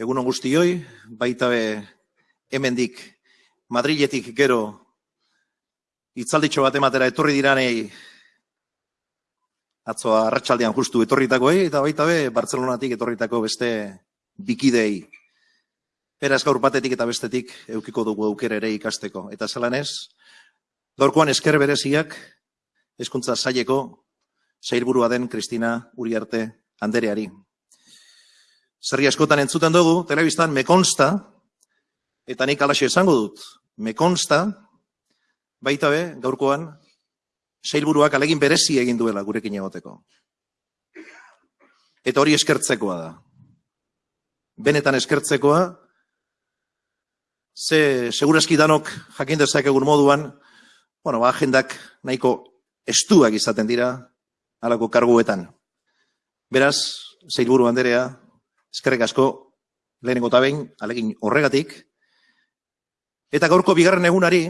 Egunon guztioi, baita be hemendik Madriletik gero itzalditxo bat ematera etorri diranei atzoa arratsaldean justu etorritakoei eta baita be Bartzelonatik etorritako beste bikidei. Beraz gaur batetik eta bestetik eukiko dugu aukera ere ikasteko. Eta zelan ez, gaurkoan esker bereziak hezkuntza saileko sailburua den Kristina Uriarte Andereari. Zerri askotan entzuten dugu, telebistan me consta, eta nik alaxe esango dut, me consta, baita be, gaurkoan, sailburuak alegin berezi egin duela gurekin egoteko. Eta hori eskertzekoa da. Benetan eskertzekoa, ze segurazki danok jakin egun moduan, bueno, ba, agendak nahiko estuak izaten dira alako karguetan. Beraz, zeilburu handerea, eskerrek asko, lehenengo eta behin, alegin horregatik, eta gaurko bigarren egunari,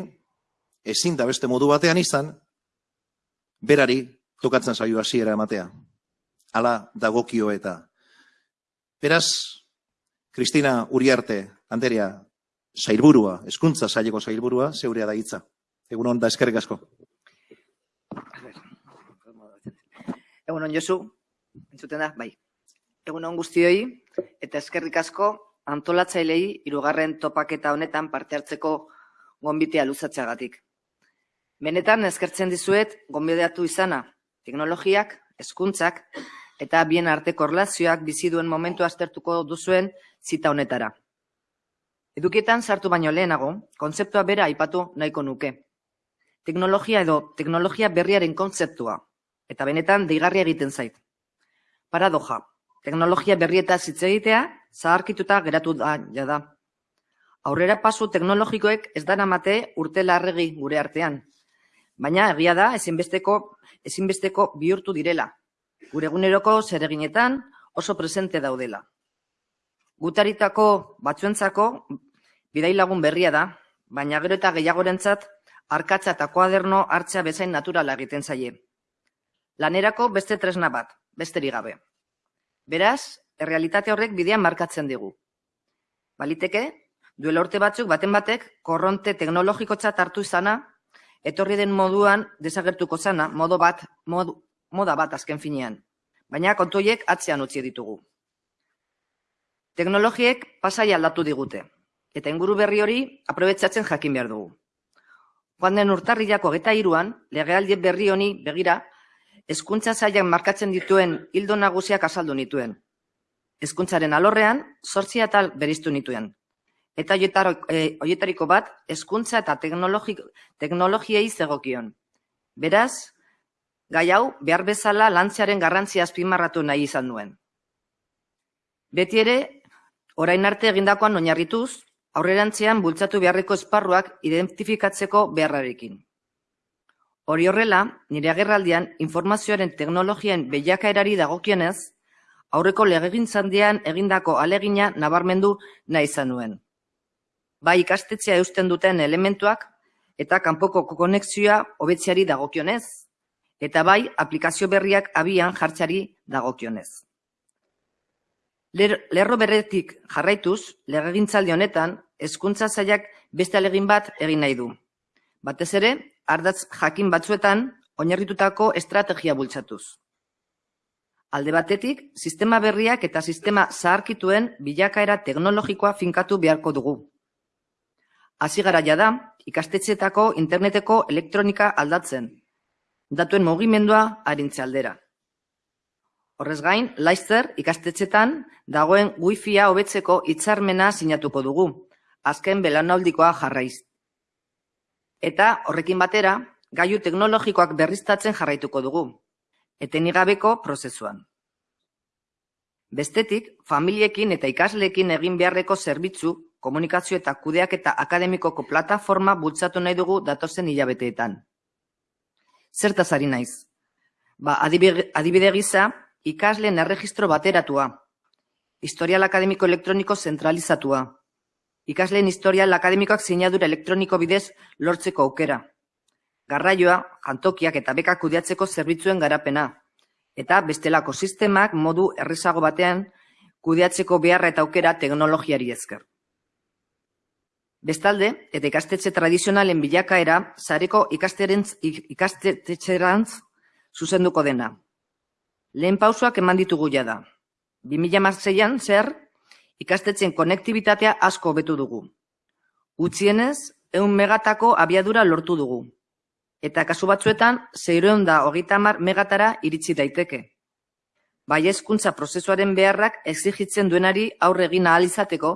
ezin da beste modu batean izan, berari tokatzen zaio hasiera ematea. Hala dagokio eta. Beraz, Kristina Uriarte, Anderea, sailburua, eskuntza saileko sailburua, zeurea da hitza. Egun hon da eskerrik asko. Egun hon Josu, entzuten da, bai. Egun hon guztioi, eta eskerrik asko antolatzailei irugarren topaketa honetan parte hartzeko gonbitea luzatzeagatik. Benetan eskertzen dizuet gonbideatu izana, teknologiak, hezkuntzak eta bien arteko relazioak bizi duen momentu aztertuko duzuen zita honetara. Edukietan sartu baino lehenago, kontzeptua bera aipatu nahiko nuke. Teknologia edo teknologia berriaren kontzeptua, eta benetan deigarria egiten zait. Paradoja, teknologia berrieta hitz egitea, zaharkituta geratu da jada. Aurrera pasu teknologikoek ez dara mate urte larregi gure artean. Baina egia da ezinbesteko, ezinbesteko bihurtu direla. Gure eguneroko zereginetan oso presente daudela. Gutaritako batzuentzako Bidai lagun berria da, baina gero eta gehiagorentzat arkatza eta koaderno hartzea bezain naturala egiten zaie. Lanerako beste tresna bat, besteri gabe. Beraz, errealitate horrek bidean markatzen digu. Baliteke, duela urte batzuk baten batek korronte teknologikotzat hartu izana, etorri den moduan desagertuko zana, modo bat, moda bat azken finean. Baina kontuiek atzean utzi ditugu. Teknologiek pasai aldatu digute, eta inguru berri hori aprobetsatzen jakin behar dugu. Joan den urtarrilako geta iruan, legealdi berri honi begira, hezkuntza zailan markatzen dituen hildo nagusiak azaldu nituen. Hezkuntzaren alorrean, sortzia tal beriztu nituen. Eta hoietariko e, bat, hezkuntza eta teknologiei zegokion. Beraz, gai hau, behar bezala lantzearen garrantzia azpimarratu nahi izan duen. Beti ere, orain arte egindakoan oinarrituz, aurrerantzean bultzatu beharreko esparruak identifikatzeko beharrarekin. Hori horrela, nire agerraldian informazioaren teknologien behiakaerari dagokienez, aurreko legegintzandian egindako alegina nabarmendu nahi izan nuen. Bai ikastetxea eusten duten elementuak eta kanpoko konexioa hobetzeari dagokionez, eta bai aplikazio berriak abian jartzari dagokionez. Lerro berretik jarraituz, legegintzaldi honetan, hezkuntza zailak beste alegin bat egin nahi du. Batez ere, ardatz jakin batzuetan, oinarritutako estrategia bultzatuz. Alde batetik, sistema berriak eta sistema zaharkituen bilakaera teknologikoa finkatu beharko dugu. Hasi garaia da, ikastetxeetako interneteko elektronika aldatzen, datuen mugimendua harintze aldera. Horrez gain, Laizzer ikastetxetan dagoen wifia hobetzeko hitzarmena sinatuko dugu, azken belanaldikoa jarraiz. Eta horrekin batera, gaiu teknologikoak berriztatzen jarraituko dugu, etenigabeko prozesuan. Bestetik, familiekin eta ikasleekin egin beharreko zerbitzu, komunikazio eta kudeak eta akademikoko plataforma bultzatu nahi dugu datozen hilabeteetan. Zertaz ari naiz? Ba, adibide gisa, ikasleen erregistro bateratua, historial akademiko elektroniko zentralizatua, ikasleen historial akademikoak sinadura elektroniko bidez lortzeko aukera, garraioa, jantokiak eta bekak kudeatzeko zerbitzuen garapena, eta bestelako sistemak modu errezago batean kudeatzeko beharra eta aukera teknologiari ezker. Bestalde, eta ikastetxe tradizionalen bilakaera, zareko ikastetxerantz zuzenduko dena. Lehen pausoak eman ditugu da. 2006an zer, ikastetxen konektibitatea asko betu dugu. Utzienez, eun megatako abiadura lortu dugu. Eta kasu batzuetan, zeireon da hogeita megatara iritsi daiteke. Bai ezkuntza prozesuaren beharrak exigitzen duenari aurre egin ahal izateko,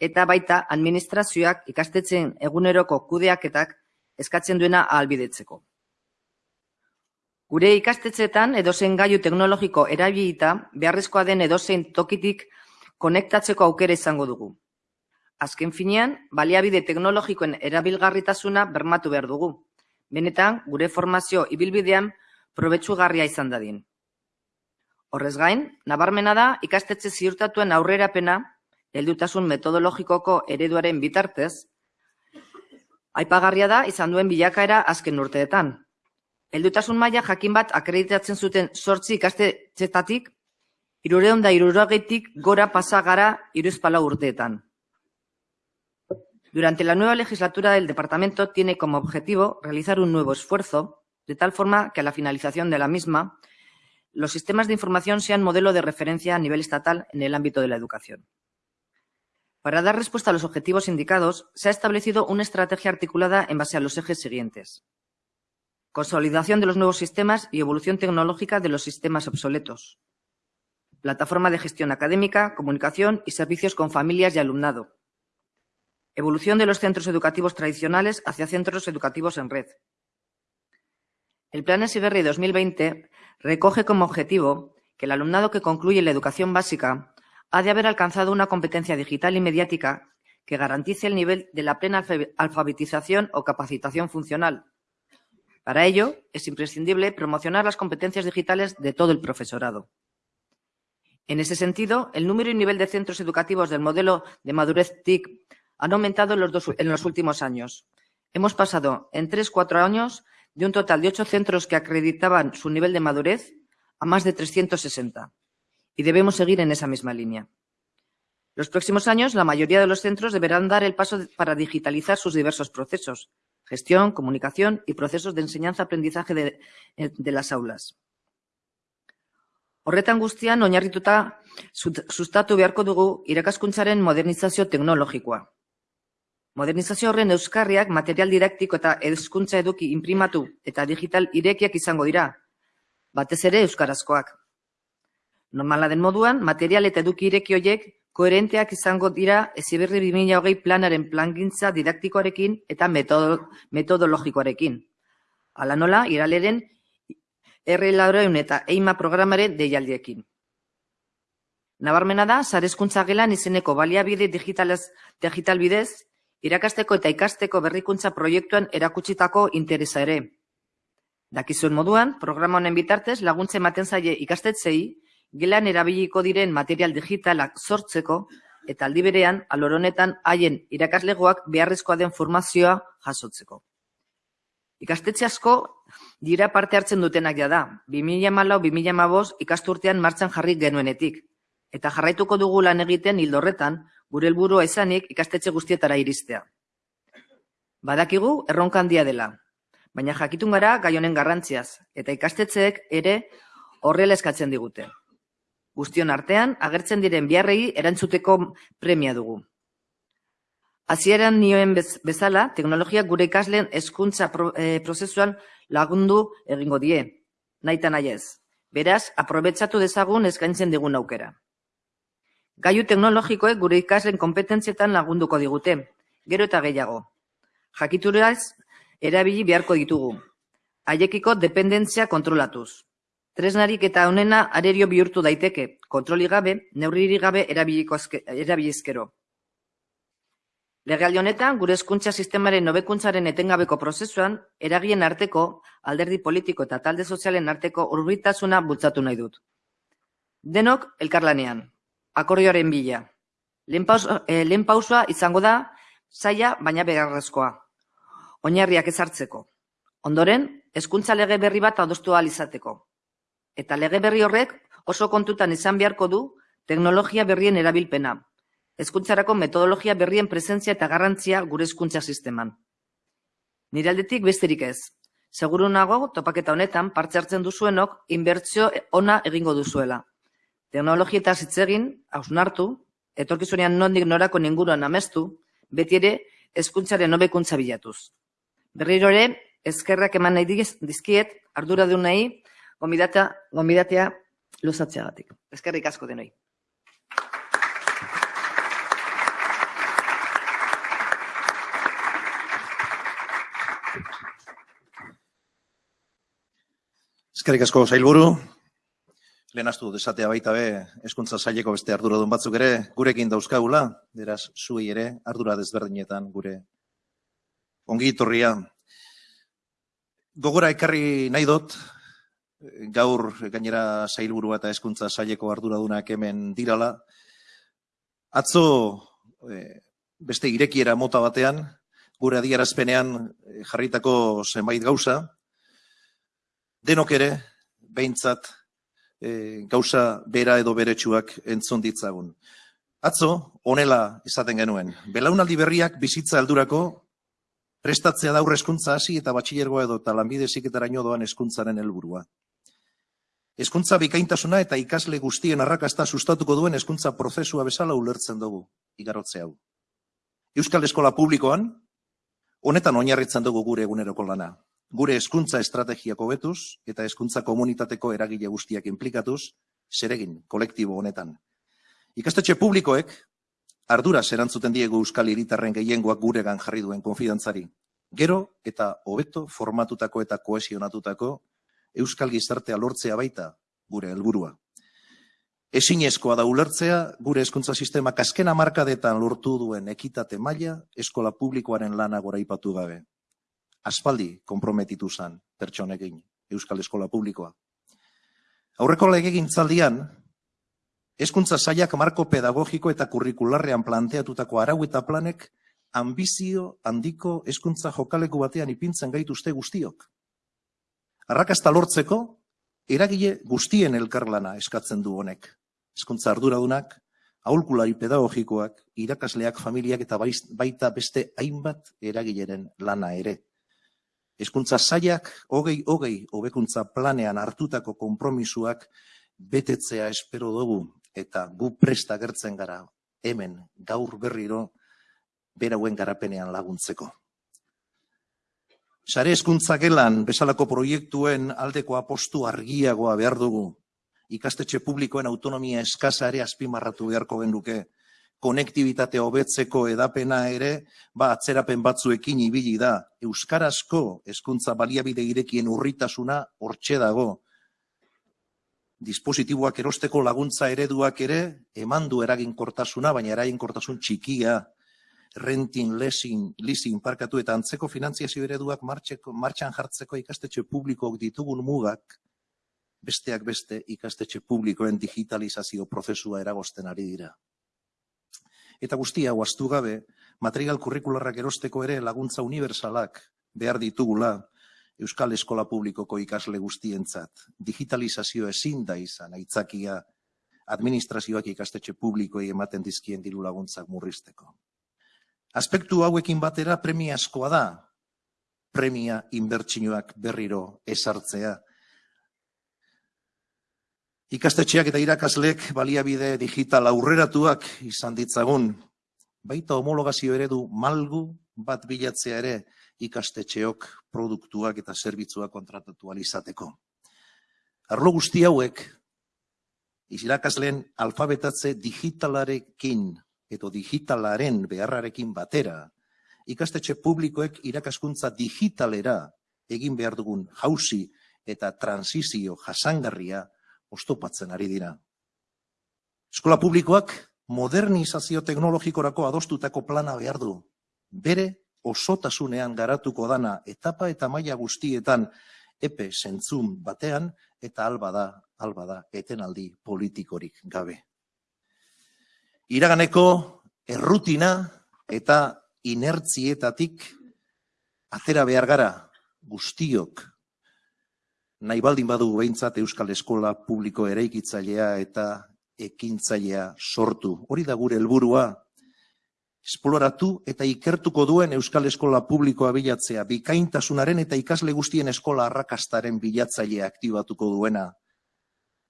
eta baita administrazioak ikastetxen eguneroko kudeaketak eskatzen duena ahalbidetzeko. Gure ikastetxetan edozein gaiu teknologiko erabilita beharrezkoa den edozein tokitik konektatzeko aukera izango dugu. Azken finean, baliabide teknologikoen erabilgarritasuna bermatu behar dugu. Benetan, gure formazio ibilbidean probetsugarria izan dadin. Horrez gain, nabarmena da ikastetxe ziurtatuen aurrerapena heldutasun metodologikoko ereduaren bitartez, aipagarria da izan duen bilakaera azken urteetan. Heldutasun maila jakin bat akreditatzen zuten sortzi ikastetxetatik, da irurogetik gora pasagara iruzpala urteetan. Durante la nueva legislatura del departamento tiene como objetivo realizar un nuevo esfuerzo, de tal forma que a la finalización de la misma, los sistemas de información sean modelo de referencia a nivel estatal en el ámbito de la educación. Para dar respuesta a los objetivos indicados, se ha establecido una estrategia articulada en base a los ejes siguientes. Consolidación de los nuevos sistemas y evolución tecnológica de los sistemas obsoletos. Plataforma de gestión académica, comunicación y servicios con familias y alumnado. Evolución de los centros educativos tradicionales hacia centros educativos en red. El Plan SIBERRI 2020 recoge como objetivo que el alumnado que concluye la educación básica ha de haber alcanzado una competencia digital y mediática que garantice el nivel de la plena alfabetización o capacitación funcional. Para ello, es imprescindible promocionar las competencias digitales de todo el profesorado. En ese sentido, el número y nivel de centros educativos del modelo de madurez TIC han aumentado en los, en los últimos años. Hemos pasado en tres, cuatro años de un total de ocho centros que acreditaban su nivel de madurez a más de 360. Y debemos seguir en esa misma línea. Los próximos años, la mayoría de los centros deberán dar el paso para digitalizar sus diversos procesos, gestión, comunicación y procesos de enseñanza-aprendizaje de las aulas. Horretan guztian, oinarrituta sustatu beharko dugu irakaskuntzaren modernizazio teknologikoa. Modernizazio horren euskarriak material didaktiko eta hezkuntza eduki imprimatu eta digital irekiak izango dira, batez ere euskarazkoak. Normala den moduan, material eta eduki ireki horiek koherenteak izango dira eziberri 2020 planaren plangintza didaktikoarekin eta metodologikoarekin. Hala nola, iraleren R. Laureun eta EIMA programaren deialdiekin. Nabarmena da, zarezkuntza gelan izeneko baliabide digital bidez, irakasteko eta ikasteko berrikuntza proiektuan erakutsitako interesa ere. Dakizuen moduan, programa honen bitartez laguntze ematen zaie ikastetzei, gelan erabiliko diren material digitalak sortzeko eta aldi berean aloronetan haien irakaslegoak beharrezkoa den formazioa jasotzeko. Ikastetxe asko dira parte hartzen dutenak ja da, 2014-2015 ikasturtean martxan jarri genuenetik, eta jarraituko dugu lan egiten hildorretan gure helburua izanik ikastetxe guztietara iristea. Badakigu erronka handia dela, baina jakitun gara gai honen garrantziaz eta ikastetxeek ere horrela eskatzen digute. Guztion artean agertzen diren biharrei erantzuteko premia dugu. Hasieran nioen bezala, teknologia gure ikasleen hezkuntza eh, prozesuan lagundu egingo die, naita nahi ez. Beraz, aprobetsatu dezagun eskaintzen digun aukera. Gaiu teknologikoek gure ikasleen kompetentzietan lagunduko digute, gero eta gehiago. Jakituraz, erabili beharko ditugu. Haiekiko dependentzia kontrolatuz. Tresnarik eta honena arerio bihurtu daiteke, kontroli gabe, neurriri gabe erabilizkero. Legaldi honetan, gure hezkuntza sistemaren nobekuntzaren etengabeko prozesuan, eragien arteko, alderdi politiko eta talde sozialen arteko urbitasuna bultzatu nahi dut. Denok, elkarlanean akordioaren bila. Eh, lehen pausoa izango da, zaila baina begarrezkoa. Oinarriak ezartzeko. Ondoren, hezkuntza lege berri bat adostu izateko. Eta lege berri horrek oso kontutan izan beharko du teknologia berrien erabilpena, hezkuntzarako metodologia berrien presentzia eta garrantzia gure hezkuntza sisteman. Nire aldetik besterik ez. Seguru nago topaketa honetan parte hartzen duzuenok inbertsio ona egingo duzuela. Teknologia eta zitzegin, hausnartu, etorkizunean nondik norako ninguruan amestu, beti ere hezkuntzaren hobekuntza bilatuz. Berriro ere, eskerrak eman nahi diz- dizkiet arduradunei gonbidata gonbidatea luzatzeagatik. Eskerrik asko denoi. Eskerrik asko sailburu. Lehenaztu desatea baita be, eskuntza saileko beste arduradun batzuk ere, gurekin dauzkagula, beraz, zuei ere, ardura desberdinetan gure ongi etorria. Gogora ekarri nahi dut, gaur gainera sailburua eta eskuntza saileko arduradunak hemen dirala. Atzo, eh, beste irekiera mota batean, gure adierazpenean eh, jarritako zenbait gauza, denok ere, behintzat, e, gauza bera edo beretsuak entzun ditzagun. Atzo, honela esaten genuen, belaunaldi berriak bizitza aldurako prestatzea da hezkuntza hasi eta batxilergoa edo eta lanbide ziketaraino doan hezkuntzaren helburua. Hezkuntza bikaintasuna eta ikasle guztien arrakasta sustatuko duen hezkuntza prozesua bezala ulertzen dugu, igarotze hau. Euskal Eskola Publikoan, honetan oinarritzen dugu gure eguneroko lana gure hezkuntza estrategiak hobetuz eta hezkuntza komunitateko eragile guztiak inplikatuz, zeregin kolektibo honetan. Ikastetxe publikoek ardura erantzuten diegu euskal hiritarren gehiengoak guregan jarri duen konfidantzari. Gero eta hobeto formatutako eta kohesionatutako euskal gizartea lortzea baita gure helburua. Ezinezkoa da ulertzea gure hezkuntza sistema azken hamarkadetan lortu duen ekitate maila eskola publikoaren lana goraipatu gabe aspaldi konprometitu zan pertsonekin Euskal Eskola Publikoa. Aurreko legegintzaldian, hezkuntza sailak marko pedagogiko eta kurrikularrean planteatutako arau eta planek ambizio handiko hezkuntza jokaleku batean ipintzen gaituzte guztiok. Arrakasta lortzeko, eragile guztien elkarlana eskatzen du honek. Hezkuntza arduradunak, aholkulari pedagogikoak, irakasleak, familiak eta baita beste hainbat eragileren lana ere. Hezkuntza sailak hogei hogei hobekuntza planean hartutako konpromisuak betetzea espero dugu eta gu presta gertzen gara hemen gaur berriro berauen garapenean laguntzeko. Sare hezkuntza gelan bezalako proiektuen aldeko apostu argiagoa behar dugu. Ikastetxe publikoen autonomia eskasa ere azpimarratu beharko genduke konektibitate hobetzeko edapena ere, ba, atzerapen batzuekin ibili da. Euskarazko hezkuntza baliabide irekien urritasuna hortxe dago. Dispositiboak erosteko laguntza ereduak ere, eman du eraginkortasuna, baina eraginkortasun txikia, renting, leasing, leasing parkatu eta antzeko finantziazio ereduak martxan jartzeko ikastetxe publikoak ditugun mugak, besteak beste ikastetxe publikoen digitalizazio prozesua eragosten ari dira. Eta guztia, huaztu gabe, material kurrikularrak erosteko ere laguntza universalak behar ditugula Euskal Eskola Publikoko ikasle guztientzat. Digitalizazio ezin da izan, aitzakia administrazioak ikastetxe publikoei ematen dizkien diru laguntzak murrizteko. Aspektu hauekin batera premia askoa da, premia inbertsinoak berriro esartzea, Ikastetxeak eta irakasleek baliabide digital aurreratuak izan ditzagun, baita homologazio eredu malgu bat bilatzea ere ikastetxeok produktuak eta zerbitzuak kontratatu izateko. Arlo guzti hauek, irakasleen alfabetatze digitalarekin edo digitalaren beharrarekin batera, ikastetxe publikoek irakaskuntza digitalera egin behar dugun jauzi eta transizio jasangarria ostopatzen ari dira. Eskola publikoak modernizazio teknologikorako adostutako plana behar du. Bere osotasunean garatuko dana etapa eta maila guztietan epe zentzun batean eta alba da, alba da, etenaldi politikorik gabe. Iraganeko errutina eta inertzietatik atera behar gara guztiok nahi baldin badu behintzat Euskal Eskola publiko eraikitzailea eta ekintzailea sortu. Hori da gure helburua. Esploratu eta ikertuko duen Euskal Eskola Publikoa bilatzea, bikaintasunaren eta ikasle guztien eskola arrakastaren bilatzailea aktibatuko duena.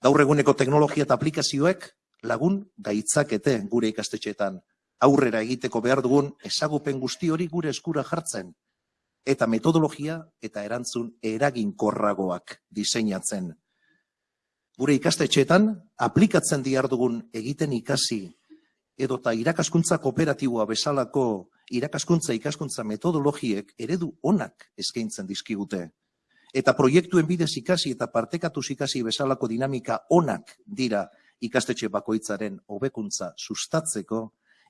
Gaur eguneko teknologia eta aplikazioek lagun gaitzakete gure ikastetxeetan. Aurrera egiteko behar dugun ezagupen guzti hori gure eskura jartzen eta metodologia eta erantzun eraginkorragoak diseinatzen. Gure ikastetxeetan aplikatzen diar dugun egiten ikasi edota irakaskuntza kooperatiboa bezalako irakaskuntza ikaskuntza metodologiek eredu onak eskaintzen dizkigute. Eta proiektuen bidez ikasi eta partekatuz ikasi bezalako dinamika onak dira ikastetxe bakoitzaren hobekuntza sustatzeko,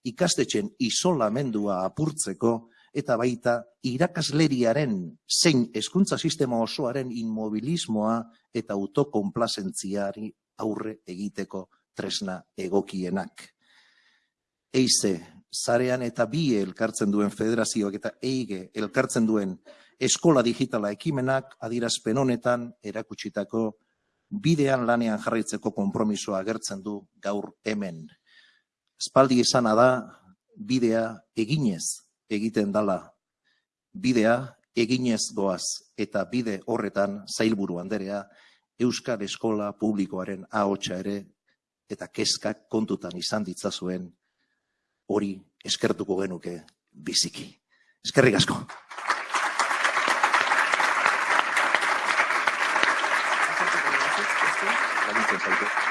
ikastetxen isolamendua apurtzeko eta baita irakasleriaren zein hezkuntza sistema osoaren inmobilismoa eta autokonplazentziari aurre egiteko tresna egokienak. Eize, zarean eta bi elkartzen duen federazioak eta eige elkartzen duen eskola digitala ekimenak adirazpen honetan erakutsitako bidean lanean jarraitzeko konpromisoa agertzen du gaur hemen. Espaldi esana da bidea eginez egiten dala. Bidea eginez goaz eta bide horretan zailburu handerea Euskal Eskola Publikoaren ahotsa ere eta kezkak kontutan izan ditzazuen hori eskertuko genuke biziki. Eskerrik asko. Thank you.